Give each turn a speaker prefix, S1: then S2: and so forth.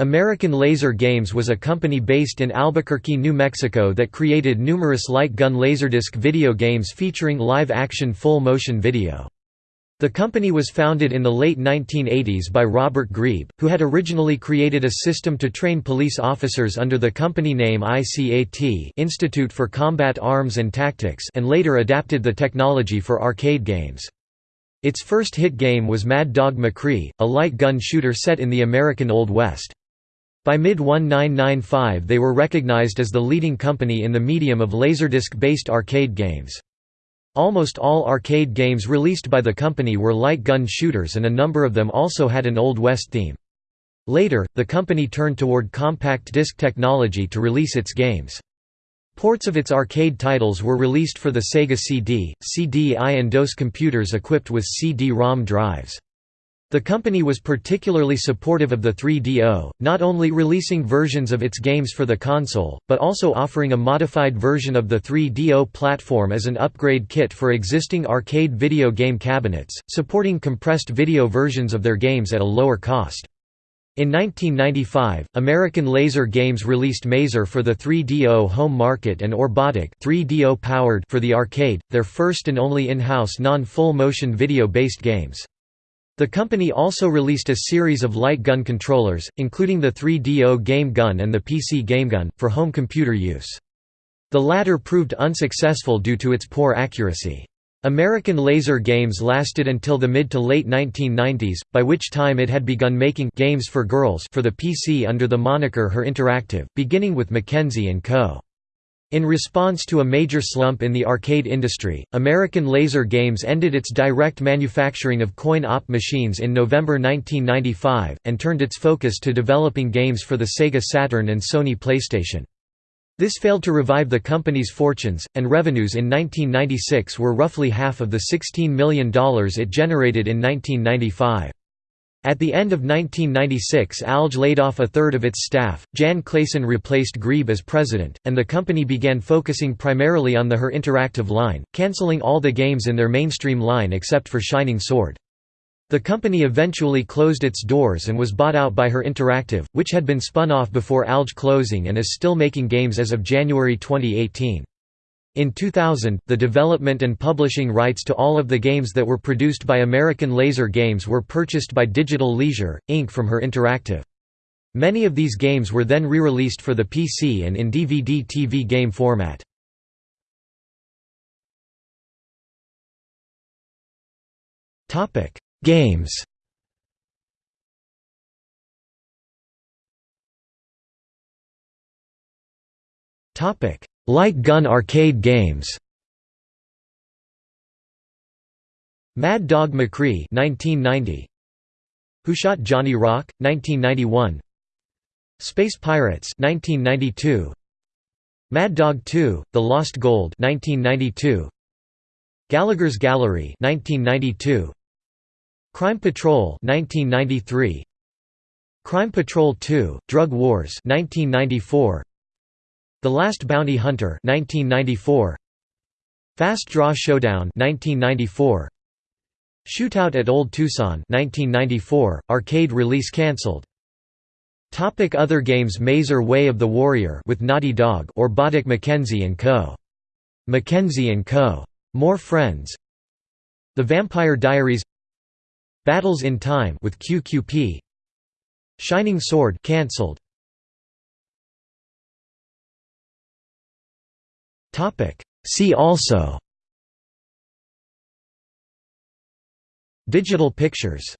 S1: American Laser Games was a company based in Albuquerque, New Mexico that created numerous light gun laserdisc video games featuring live-action full-motion video. The company was founded in the late 1980s by Robert Grebe, who had originally created a system to train police officers under the company name ICAT Institute for Combat Arms and Tactics and later adapted the technology for arcade games. Its first hit game was Mad Dog McCree, a light gun shooter set in the American Old West. By mid-1995 they were recognized as the leading company in the medium of laserdisc-based arcade games. Almost all arcade games released by the company were light gun shooters and a number of them also had an Old West theme. Later, the company turned toward compact disc technology to release its games. Ports of its arcade titles were released for the Sega CD, CD-I and DOS computers equipped with CD-ROM drives. The company was particularly supportive of the 3DO, not only releasing versions of its games for the console, but also offering a modified version of the 3DO platform as an upgrade kit for existing arcade video game cabinets, supporting compressed video versions of their games at a lower cost. In 1995, American Laser Games released Mazer for the 3DO home market and Orbatak 3DO powered for the arcade, their first and only in-house non-full motion video-based games. The company also released a series of light gun controllers, including the 3DO Game Gun and the PC Game Gun, for home computer use. The latter proved unsuccessful due to its poor accuracy. American Laser Games lasted until the mid to late 1990s, by which time it had begun making games for girls for the PC under the moniker Her Interactive, beginning with Mackenzie & Co. In response to a major slump in the arcade industry, American Laser Games ended its direct manufacturing of coin-op machines in November 1995, and turned its focus to developing games for the Sega Saturn and Sony PlayStation. This failed to revive the company's fortunes, and revenues in 1996 were roughly half of the $16 million it generated in 1995. At the end of 1996 Alge laid off a third of its staff, Jan Claesson replaced Grebe as president, and the company began focusing primarily on the Her Interactive line, cancelling all the games in their mainstream line except for Shining Sword. The company eventually closed its doors and was bought out by Her Interactive, which had been spun off before Alge closing and is still making games as of January 2018. In 2000, the development and publishing rights to all of the games that were produced by American Laser Games were purchased by Digital Leisure, Inc. from Her Interactive. Many of these games were then re-released for the PC and in DVD-TV game format. Games Light gun arcade games. Mad Dog McCree 1990 Who Shot Johnny Rock 1991 Space Pirates 1992 Mad Dog 2 The Lost Gold 1992 Gallagher's Gallery 1992 Crime Patrol 1993 Crime Patrol 2 Drug Wars 1994 the Last Bounty Hunter 1994 Fast Draw Showdown 1994 Shootout at Old Tucson 1994 arcade release cancelled Topic Other games Mazer Way of the Warrior with Naughty Dog Orbatak Mackenzie & Co. Mackenzie & Co. More Friends. The Vampire Diaries. Battles in Time with QQP Shining Sword cancelled See also. Digital pictures